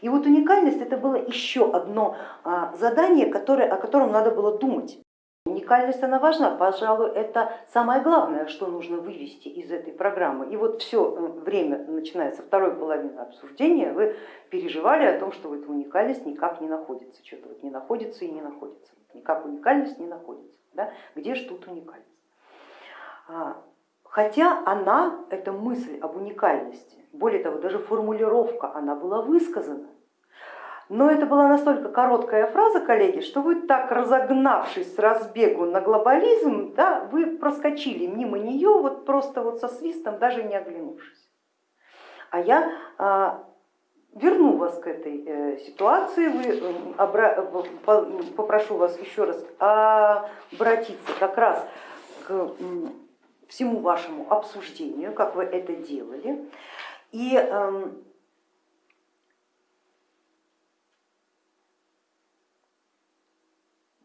И вот уникальность это было еще одно а, задание, которое, о котором надо было думать. Уникальность она важна, пожалуй, это самое главное, что нужно вывести из этой программы. И вот все э, время, начиная со второй половины обсуждения, вы переживали о том, что вот уникальность никак не находится, что-то вот не находится и не находится, никак уникальность не находится. Да? Где же тут уникальность? А, хотя она, эта мысль об уникальности, более того, даже формулировка, она была высказана, но это была настолько короткая фраза, коллеги, что вы так разогнавшись с разбегу на глобализм, да, вы проскочили мимо нее вот просто вот со свистом, даже не оглянувшись. А я а, верну вас к этой э, ситуации, вы, обра... попрошу вас еще раз обратиться как раз к всему вашему обсуждению, как вы это делали. И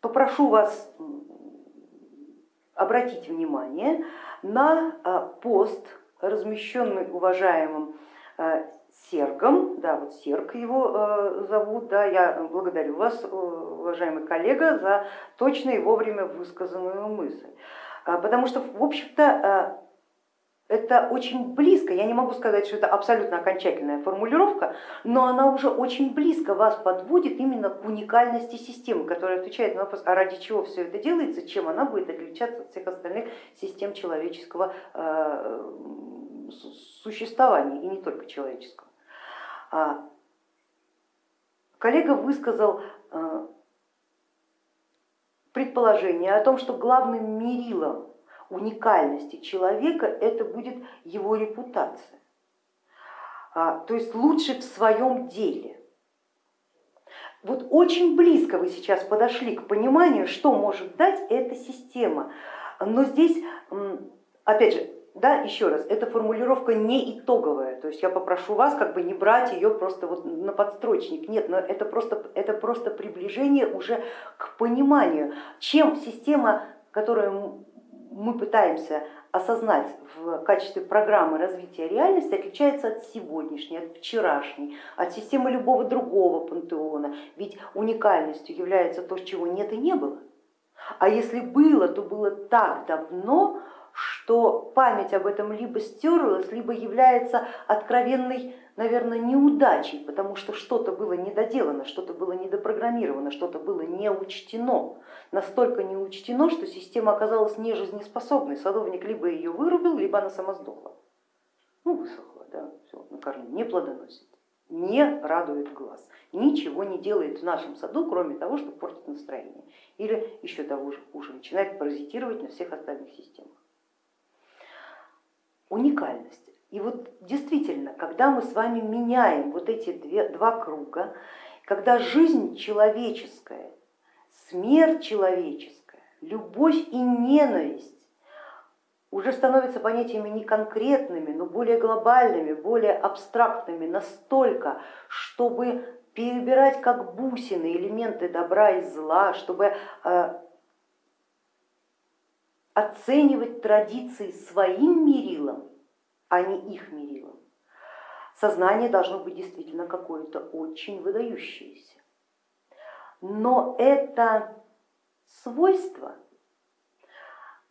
попрошу вас обратить внимание на э, пост, размещенный уважаемым э, Сергом, да, вот Серг его э, зовут, да, я благодарю вас, уважаемый коллега, за точно и вовремя высказанную мысль. Потому что, в общем-то, это очень близко, я не могу сказать, что это абсолютно окончательная формулировка, но она уже очень близко вас подводит именно к уникальности системы, которая отвечает на вопрос, а ради чего все это делается, чем она будет отличаться от всех остальных систем человеческого э, существования, и не только человеческого. А, коллега высказал э, предположение о том, что главным мерилом уникальности человека это будет его репутация, а, то есть лучше в своем деле. Вот очень близко вы сейчас подошли к пониманию, что может дать эта система, но здесь, опять же, да, еще раз, эта формулировка не итоговая, то есть я попрошу вас как бы не брать ее просто вот на подстрочник, нет, но это просто, это просто приближение уже к пониманию, чем система, которая мы пытаемся осознать в качестве программы развития реальности, отличается от сегодняшней, от вчерашней, от системы любого другого пантеона. Ведь уникальностью является то, чего нет и не было. А если было, то было так давно, что память об этом либо стерлась, либо является откровенной наверное, неудачей, потому что что-то было недоделано, что-то было недопрограммировано, что-то было не учтено. Настолько не учтено, что система оказалась нежизнеспособной. Садовник либо ее вырубил, либо она сама сдохла. Ну, высохла, да, все, на корню, не плодоносит, не радует глаз, ничего не делает в нашем саду, кроме того, что портит настроение. Или еще того же хуже, начинает паразитировать на всех остальных системах. Уникальность и вот действительно, когда мы с вами меняем вот эти две, два круга, когда жизнь человеческая, смерть человеческая, любовь и ненависть уже становятся понятиями не конкретными, но более глобальными, более абстрактными, настолько, чтобы перебирать как бусины элементы добра и зла, чтобы э, оценивать традиции своим мерилом а не их мерилом. Сознание должно быть действительно какое-то очень выдающееся. Но это свойство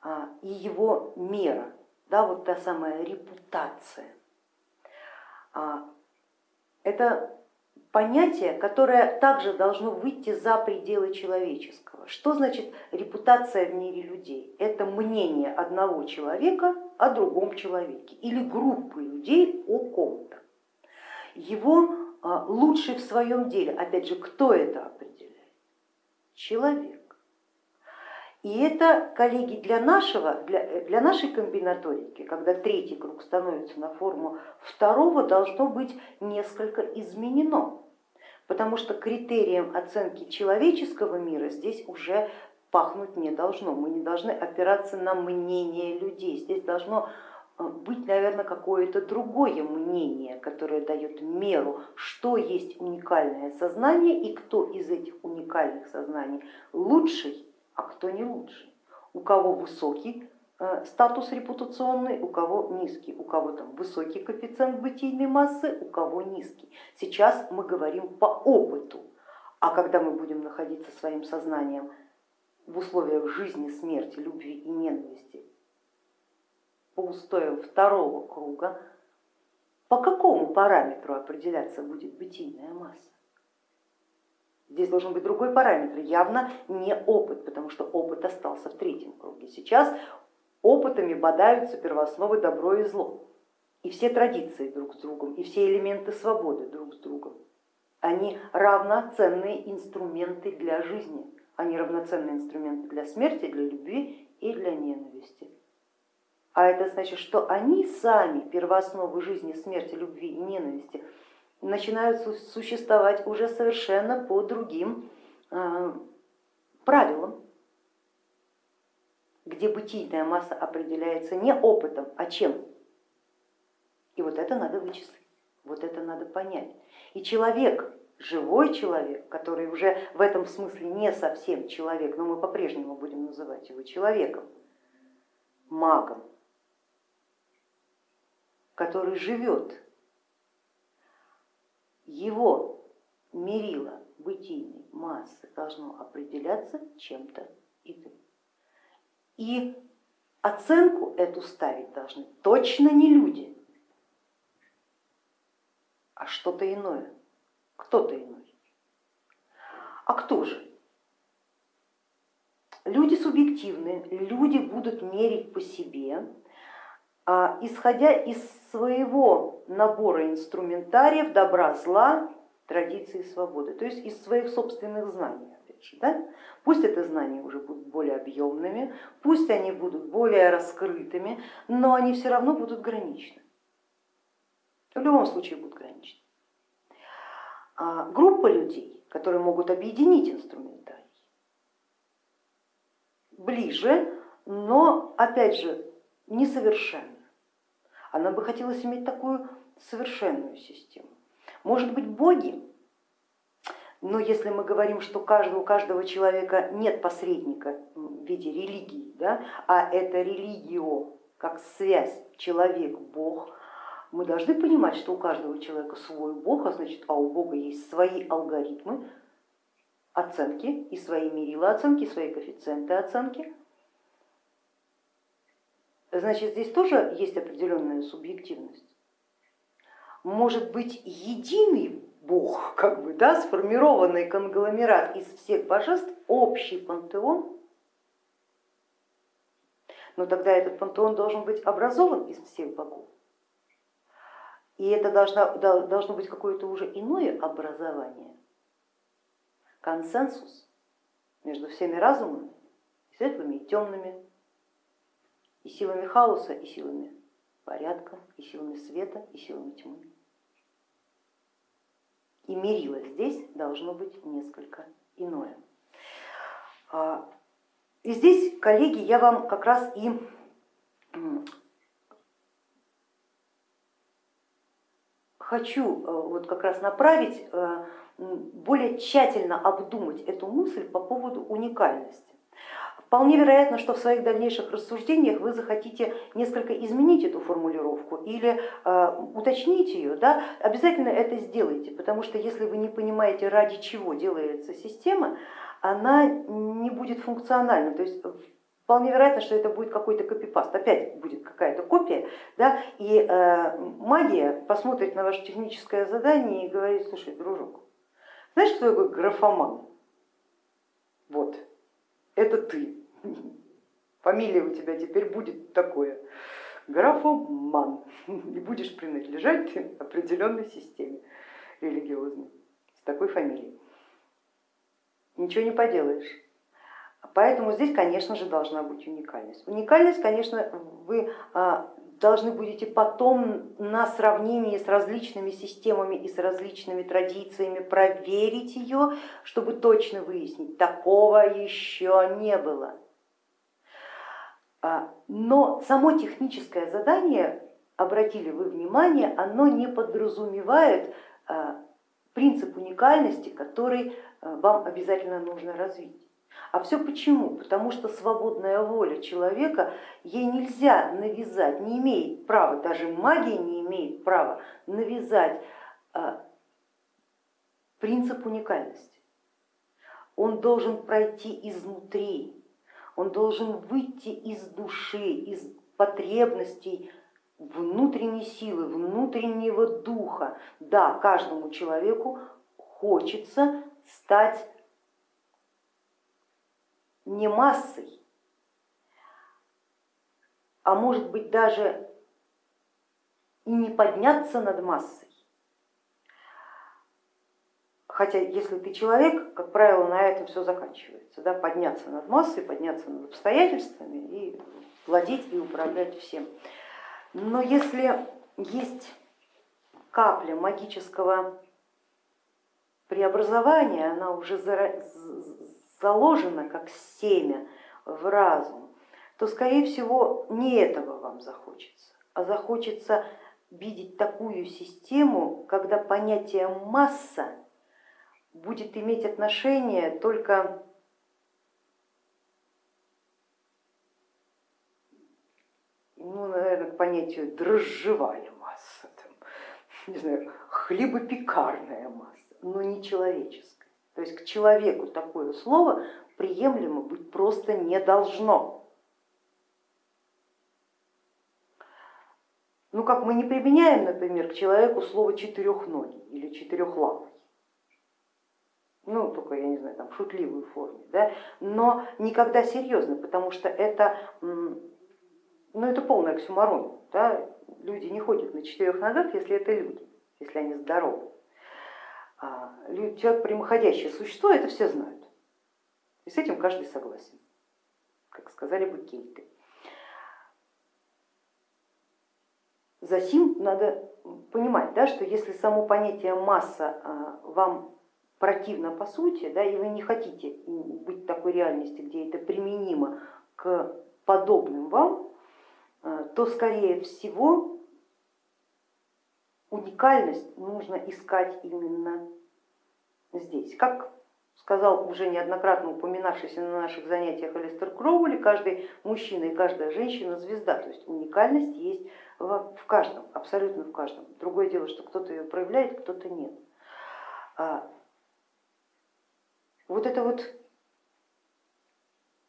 а, и его мера, да, вот та самая репутация, а, это понятие, которое также должно выйти за пределы человеческого. Что значит репутация в мире людей? Это мнение одного человека о другом человеке или группы людей о ком-то. Его а, лучше в своем деле, опять же, кто это определяет? Человек. И это, коллеги, для, нашего, для, для нашей комбинаторики, когда третий круг становится на форму второго, должно быть несколько изменено, потому что критерием оценки человеческого мира здесь уже пахнуть не должно. Мы не должны опираться на мнение людей. Здесь должно э, быть, наверное, какое-то другое мнение, которое дает меру, что есть уникальное сознание и кто из этих уникальных сознаний лучший, а кто не лучший. У кого высокий статус репутационный, у кого низкий, у кого там высокий коэффициент бытийной массы, у кого низкий. Сейчас мы говорим по опыту, а когда мы будем находиться своим сознанием в условиях жизни, смерти, любви и ненависти, по устоям второго круга, по какому параметру определяться будет бытийная масса? Здесь должен быть другой параметр, явно не опыт, потому что опыт остался в третьем круге. Сейчас опытами бодаются первоосновы добро и зло, и все традиции друг с другом, и все элементы свободы друг с другом. Они равноценные инструменты для жизни, они равноценные инструменты для смерти, для любви и для ненависти. А это значит, что они сами, первоосновы жизни, смерти, любви и ненависти, начинают существовать уже совершенно по другим э, правилам, где бытийная масса определяется не опытом, а чем. И вот это надо вычислить, вот это надо понять. И человек, живой человек, который уже в этом смысле не совсем человек, но мы по-прежнему будем называть его человеком, магом, который живет его мерило бытийной массы должно определяться чем-то иным. И оценку эту ставить должны точно не люди, а что-то иное, кто-то иной. А кто же? Люди субъективны, люди будут мерить по себе, а, исходя из своего набора инструментариев добра, зла, традиции свободы, то есть из своих собственных знаний. Да? Пусть это знания уже будут более объемными, пусть они будут более раскрытыми, но они все равно будут граничны. В любом случае будут граничны. А группа людей, которые могут объединить инструментарий, ближе, но опять же несовершенно она бы хотелось иметь такую совершенную систему. Может быть, боги, но если мы говорим, что у каждого человека нет посредника в виде религии, да, а это религио как связь человек-бог, мы должны понимать, что у каждого человека свой бог, а значит, а у бога есть свои алгоритмы оценки и свои мерила оценки, свои коэффициенты оценки значит здесь тоже есть определенная субъективность. Может быть единый Бог, как бы, да, сформированный конгломерат из всех божеств, общий пантеон, но тогда этот пантеон должен быть образован из всех богов. И это должно, должно быть какое-то уже иное образование, консенсус между всеми разумами, светлыми и темными, и силами хаоса, и силами порядка, и силами света, и силами тьмы. И мерило здесь должно быть несколько иное. А, и здесь, коллеги, я вам как раз и хочу э, вот как раз направить, э, более тщательно обдумать эту мысль по поводу уникальности. Вполне вероятно, что в своих дальнейших рассуждениях вы захотите несколько изменить эту формулировку или э, уточнить ее. Да? Обязательно это сделайте, потому что если вы не понимаете, ради чего делается система, она не будет функциональна. То есть Вполне вероятно, что это будет какой-то копипаст, опять будет какая-то копия, да, и э, магия посмотрит на ваше техническое задание и говорит, слушай, дружок, знаешь, кто такой графоман? Вот, это ты. Фамилия у тебя теперь будет такое, графоман, и будешь принадлежать определенной системе религиозной с такой фамилией. Ничего не поделаешь. Поэтому здесь, конечно же, должна быть уникальность. Уникальность, конечно, вы а, должны будете потом на сравнении с различными системами и с различными традициями проверить ее, чтобы точно выяснить, такого еще не было. А, но само техническое задание, обратили вы внимание, оно не подразумевает а, принцип уникальности, который а, вам обязательно нужно развить. А все почему? Потому что свободная воля человека, ей нельзя навязать, не имеет права, даже магия не имеет права навязать принцип уникальности. Он должен пройти изнутри, он должен выйти из души, из потребностей внутренней силы, внутреннего духа. Да, каждому человеку хочется стать не массой, а может быть даже и не подняться над массой. Хотя если ты человек, как правило, на этом все заканчивается. Да? Подняться над массой, подняться над обстоятельствами и владеть и управлять всем. Но если есть капля магического преобразования, она уже заложена как семя в разум, то скорее всего не этого вам захочется, а захочется видеть такую систему, когда понятие масса будет иметь отношение только ну, наверное, к понятию дрожжевая масса, там, не знаю, хлебопекарная масса, но не человеческая. То есть к человеку такое слово приемлемо быть просто не должно. Ну как мы не применяем, например, к человеку слово четырехногий или четырехлапый ну только, я не знаю, там, в шутливой форме, да? но никогда серьезно, потому что это, ну, это полная оксюмарон. Да? Люди не ходят на четырех ногах, если это люди, если они здоровы. А человек прямоходящее существо, это все знают. И с этим каждый согласен, как сказали бы кельты. Засим надо понимать, да, что если само понятие масса а, вам противно по сути, да, и вы не хотите быть в такой реальности, где это применимо к подобным вам, э, то скорее всего уникальность нужно искать именно здесь. Как сказал уже неоднократно упоминавшийся на наших занятиях Алистер Кроули, каждый мужчина и каждая женщина звезда, то есть уникальность есть в каждом, абсолютно в каждом. Другое дело, что кто-то ее проявляет, кто-то нет. Вот это вот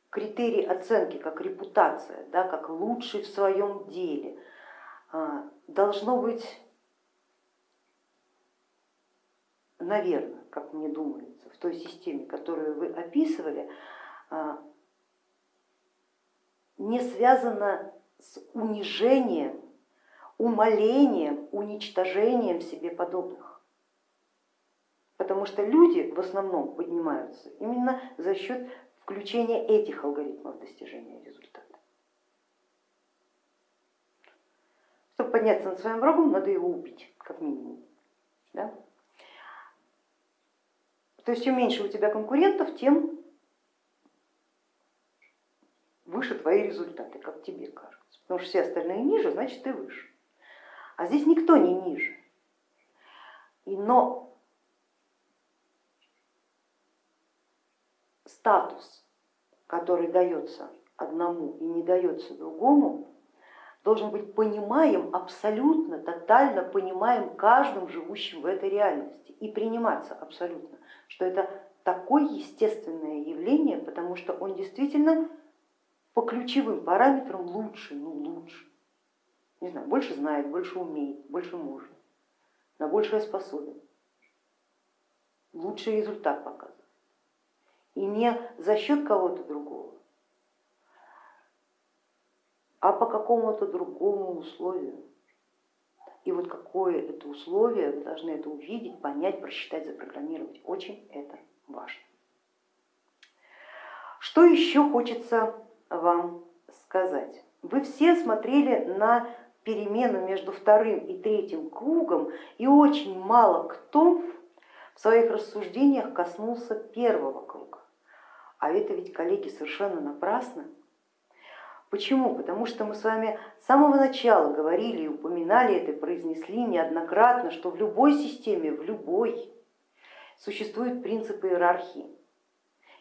критерий оценки, как репутация, да, как лучший в своем деле, а, должно быть, наверное, как мне думается, в той системе, которую вы описывали, а, не связано с унижением, умолением, уничтожением себе подобных потому что люди в основном поднимаются именно за счет включения этих алгоритмов достижения результата. Чтобы подняться над своим врагом, надо его убить, как минимум. Да? То есть чем меньше у тебя конкурентов, тем выше твои результаты, как тебе кажется. Потому что все остальные ниже, значит ты выше. А здесь никто не ниже. И, но статус, который дается одному и не дается другому, должен быть понимаем абсолютно, тотально понимаем каждым живущим в этой реальности. И приниматься абсолютно, что это такое естественное явление, потому что он действительно по ключевым параметрам лучше, ну лучше, не знаю, больше знает, больше умеет, больше может, на большее способен, лучший результат показывает и не за счет кого-то другого, а по какому-то другому условию. И вот какое это условие, вы должны это увидеть, понять, просчитать, запрограммировать. Очень это важно. Что еще хочется вам сказать? Вы все смотрели на перемену между вторым и третьим кругом, и очень мало кто в своих рассуждениях коснулся первого круга. А это ведь, коллеги, совершенно напрасно. Почему? Потому что мы с вами с самого начала говорили и упоминали это, произнесли неоднократно, что в любой системе, в любой, существуют принципы иерархии.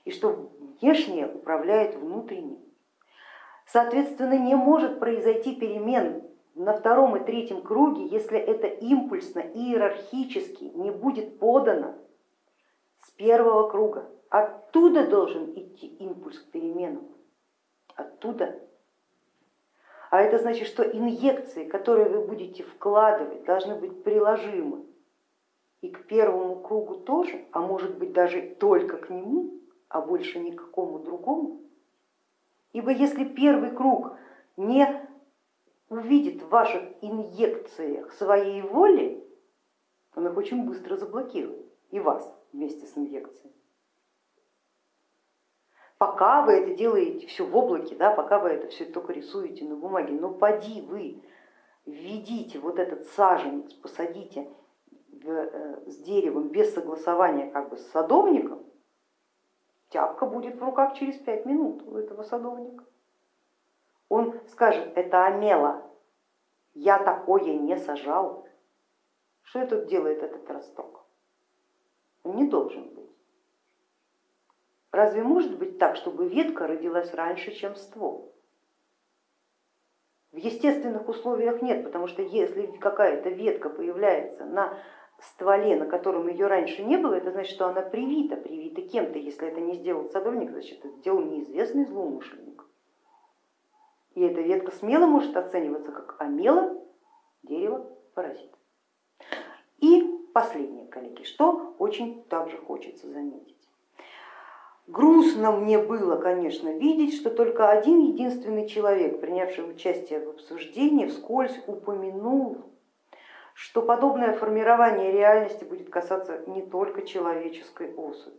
и что внешнее управляет внутренним. Соответственно, не может произойти перемен на втором и третьем круге, если это импульсно, иерархически не будет подано первого круга. Оттуда должен идти импульс к переменам, оттуда. А это значит, что инъекции, которые вы будете вкладывать, должны быть приложимы и к первому кругу тоже, а может быть даже только к нему, а больше никакому другому. Ибо если первый круг не увидит в ваших инъекциях своей воли, он их очень быстро заблокирует, и вас вместе с инъекцией. Пока вы это делаете все в облаке, да, пока вы это все только рисуете на бумаге, но поди вы введите вот этот саженец, посадите э, с деревом без согласования как бы с садовником, тяпка будет в руках через пять минут у этого садовника. Он скажет, это омела, я такое не сажал. Что это делает этот росток? Он не должен быть. Разве может быть так, чтобы ветка родилась раньше, чем ствол? В естественных условиях нет, потому что если какая-то ветка появляется на стволе, на котором ее раньше не было, это значит, что она привита, привита кем-то. Если это не сделал садовник, значит, это сделал неизвестный злоумышленник. И эта ветка смело может оцениваться как омела дерево паразит. Последнее, коллеги, что очень также хочется заметить. Грустно мне было, конечно, видеть, что только один единственный человек, принявший участие в обсуждении, вскользь упомянул что подобное формирование реальности будет касаться не только человеческой особи,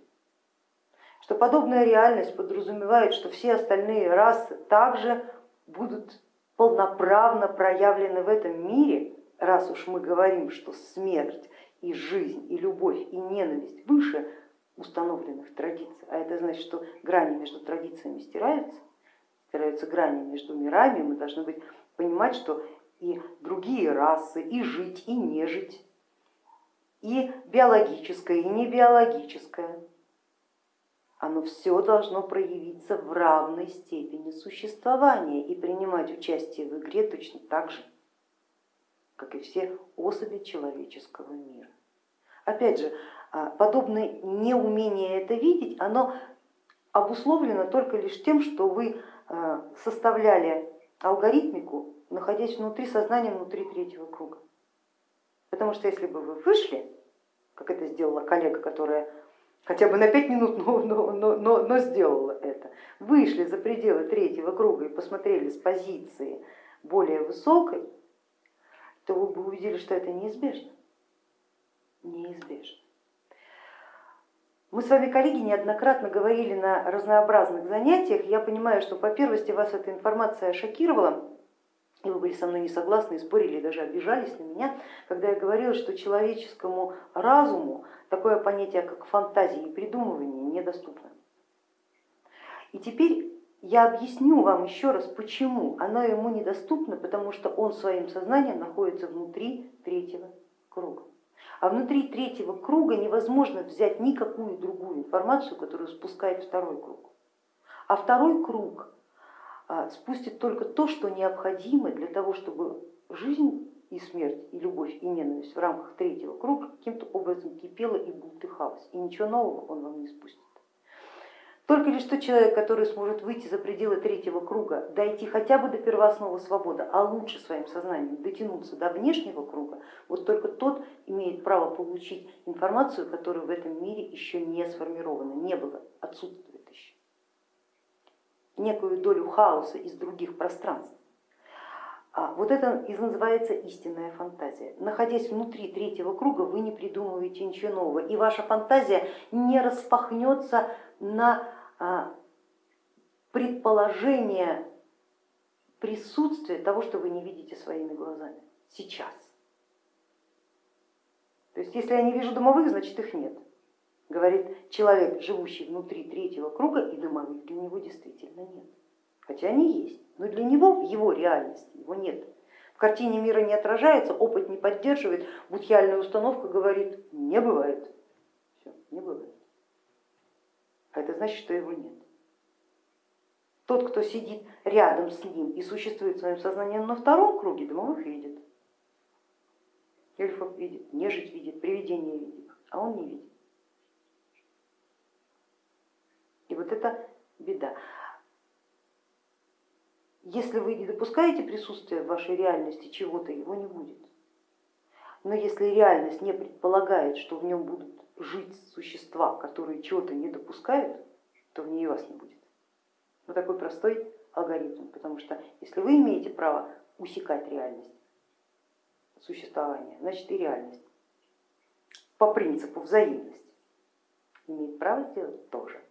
что подобная реальность подразумевает, что все остальные расы также будут полноправно проявлены в этом мире, раз уж мы говорим, что смерть и жизнь, и любовь, и ненависть выше установленных традиций, а это значит, что грани между традициями стираются, стираются грани между мирами, мы должны быть, понимать, что и другие расы, и жить, и не жить, и биологическое, и не биологическое. Оно все должно проявиться в равной степени существования и принимать участие в игре точно так же, как и все особи человеческого мира. Опять же, а, подобное неумение это видеть, оно обусловлено только лишь тем, что вы а, составляли алгоритмику находясь внутри сознания, внутри третьего круга. Потому что если бы вы вышли, как это сделала коллега, которая хотя бы на пять минут, но, но, но, но, но сделала это, вышли за пределы третьего круга и посмотрели с позиции более высокой, то вы бы увидели, что это неизбежно. Неизбежно. Мы с вами, коллеги, неоднократно говорили на разнообразных занятиях. Я понимаю, что по первости вас эта информация шокировала, и вы были со мной не согласны, спорили, даже обижались на меня, когда я говорила, что человеческому разуму такое понятие, как фантазия и придумывание, недоступно. И теперь я объясню вам еще раз, почему оно ему недоступно, потому что он своим сознанием находится внутри третьего круга. А внутри третьего круга невозможно взять никакую другую информацию, которую спускает второй круг. А второй круг а, спустит только то, что необходимо для того, чтобы жизнь и смерть, и любовь, и ненависть в рамках третьего круга каким-то образом кипела и бултыхалась, и ничего нового он вам не спустит. Только лишь тот человек, который сможет выйти за пределы третьего круга, дойти хотя бы до первоосновы свободы, а лучше своим сознанием дотянуться до внешнего круга, вот только тот имеет право получить информацию, которая в этом мире еще не сформирована, не было, отсутствует некую долю хаоса из других пространств. А вот это и называется истинная фантазия. Находясь внутри третьего круга, вы не придумываете ничего нового, и ваша фантазия не распахнется на предположение присутствия того, что вы не видите своими глазами сейчас. То есть если я не вижу домовых, значит их нет говорит человек, живущий внутри третьего круга, и домовых для него действительно нет. Хотя они есть, но для него в его реальности его нет. В картине мира не отражается, опыт не поддерживает, будхиальная установка говорит, не бывает. Все, не бывает. А это значит, что его нет. Тот, кто сидит рядом с ним и существует своим сознанием на втором круге, домовых видит. Эльфов видит, нежить видит, привидение видит, а он не видит. И вот это беда. Если вы не допускаете присутствия в вашей реальности чего-то, его не будет. Но если реальность не предполагает, что в нем будут жить существа, которые чего-то не допускают, то в ней вас не будет. Вот такой простой алгоритм, потому что если вы имеете право усекать реальность существования, значит и реальность по принципу взаимности имеет право сделать тоже.